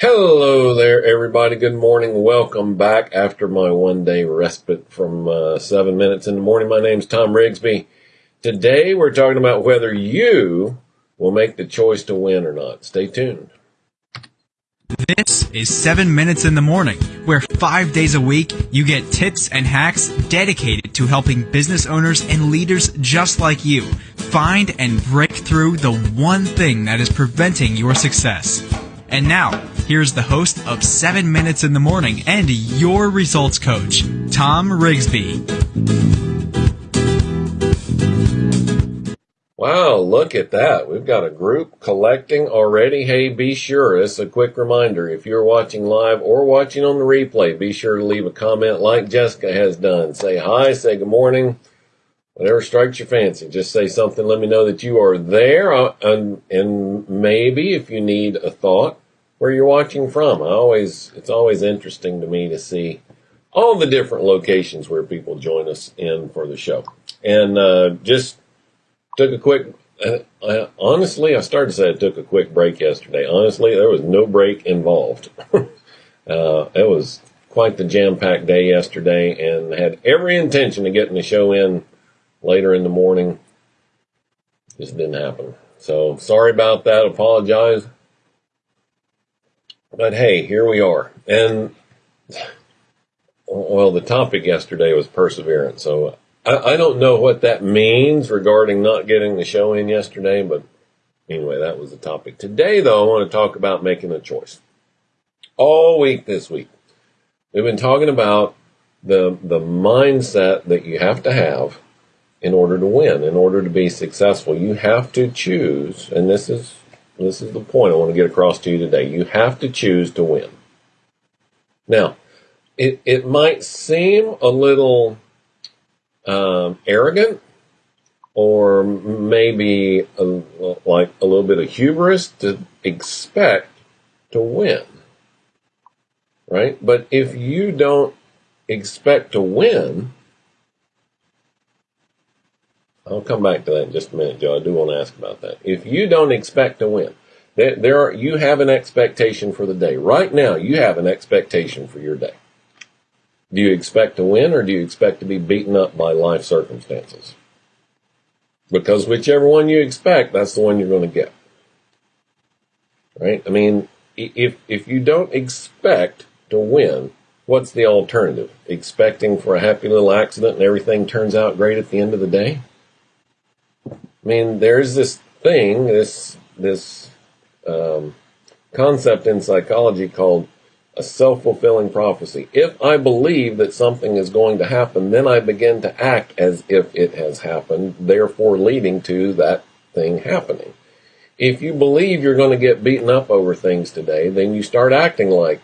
Hello there, everybody. Good morning. Welcome back after my one day respite from uh, seven minutes in the morning. My name's Tom Rigsby. Today we're talking about whether you will make the choice to win or not. Stay tuned. This is 7 Minutes in the Morning, where five days a week you get tips and hacks dedicated to helping business owners and leaders just like you find and break through the one thing that is preventing your success. And now, here's the host of 7 Minutes in the Morning and your results coach, Tom Rigsby. Wow, look at that. We've got a group collecting already. Hey, be sure, is a quick reminder. If you're watching live or watching on the replay, be sure to leave a comment like Jessica has done. Say hi, say good morning, whatever strikes your fancy. Just say something, let me know that you are there. Uh, and, and maybe if you need a thought, where you're watching from. I always, it's always interesting to me to see all the different locations where people join us in for the show. And, uh, just took a quick. Uh, I, honestly, I started to say I took a quick break yesterday. Honestly, there was no break involved. uh, it was quite the jam-packed day yesterday, and had every intention of getting the show in later in the morning. Just didn't happen. So sorry about that. Apologize. But hey, here we are. And well, the topic yesterday was perseverance. So I, I don't know what that means regarding not getting the show in yesterday, but anyway, that was the topic. Today, though, I want to talk about making a choice. All week this week, we've been talking about the the mindset that you have to have in order to win, in order to be successful. You have to choose, and this is this is the point I want to get across to you today. You have to choose to win. Now, it, it might seem a little um, arrogant or maybe a, like a little bit of hubris to expect to win. Right? But if you don't expect to win, I'll come back to that in just a minute, Joe. I do want to ask about that. If you don't expect to win, there, there are, you have an expectation for the day. Right now, you have an expectation for your day. Do you expect to win or do you expect to be beaten up by life circumstances? Because whichever one you expect, that's the one you're going to get. Right? I mean, if, if you don't expect to win, what's the alternative? Expecting for a happy little accident and everything turns out great at the end of the day? I mean, there's this thing, this, this, um, concept in psychology called a self-fulfilling prophecy. If I believe that something is going to happen, then I begin to act as if it has happened, therefore leading to that thing happening. If you believe you're going to get beaten up over things today, then you start acting like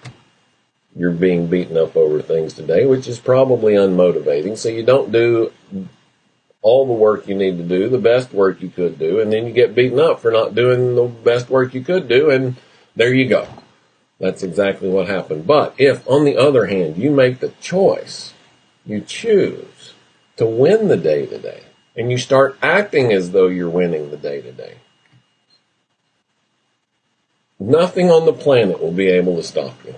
you're being beaten up over things today, which is probably unmotivating. So you don't do all the work you need to do, the best work you could do, and then you get beaten up for not doing the best work you could do, and there you go. That's exactly what happened. But if, on the other hand, you make the choice, you choose to win the day to day, and you start acting as though you're winning the day to day, nothing on the planet will be able to stop you.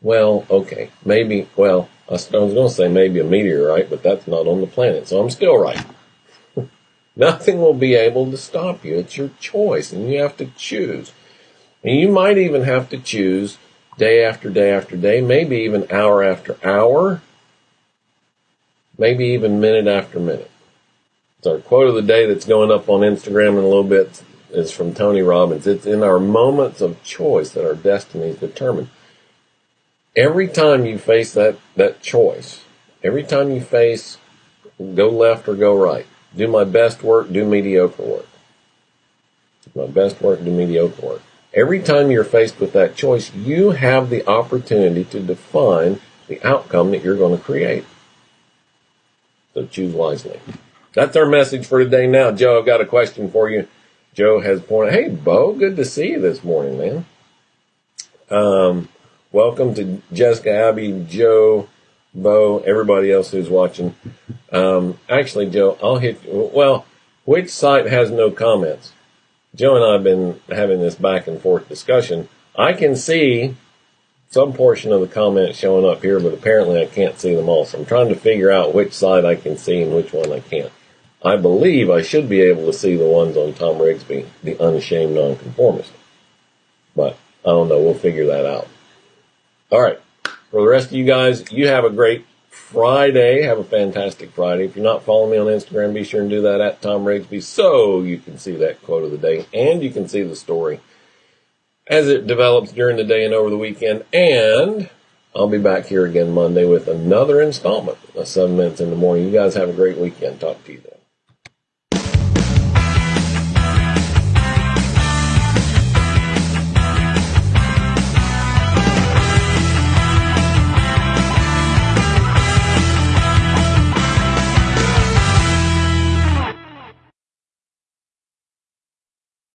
Well, okay, maybe, well, I was going to say maybe a meteorite, but that's not on the planet, so I'm still right. Nothing will be able to stop you. It's your choice, and you have to choose. And you might even have to choose day after day after day, maybe even hour after hour, maybe even minute after minute. So our quote of the day that's going up on Instagram in a little bit is from Tony Robbins. It's in our moments of choice that our destiny is determined. Every time you face that, that choice, every time you face go left or go right, do my best work, do mediocre work. My best work, do mediocre work. Every time you're faced with that choice, you have the opportunity to define the outcome that you're going to create. So choose wisely. That's our message for today. Now, Joe, I've got a question for you. Joe has pointed, hey, Bo, good to see you this morning, man. Um, welcome to Jessica, Abby, Joe, Bo, everybody else who's watching. Um, actually, Joe, I'll hit. Well, which site has no comments? Joe and I have been having this back and forth discussion. I can see some portion of the comments showing up here, but apparently I can't see them all. So I'm trying to figure out which side I can see and which one I can't. I believe I should be able to see the ones on Tom Rigsby, the unashamed nonconformist. But I don't know. We'll figure that out. All right. For the rest of you guys, you have a great Friday. Have a fantastic Friday. If you're not following me on Instagram, be sure and do that at Tom Rigsby so you can see that quote of the day and you can see the story as it develops during the day and over the weekend. And I'll be back here again Monday with another installment of 7 Minutes in the Morning. You guys have a great weekend. Talk to you then.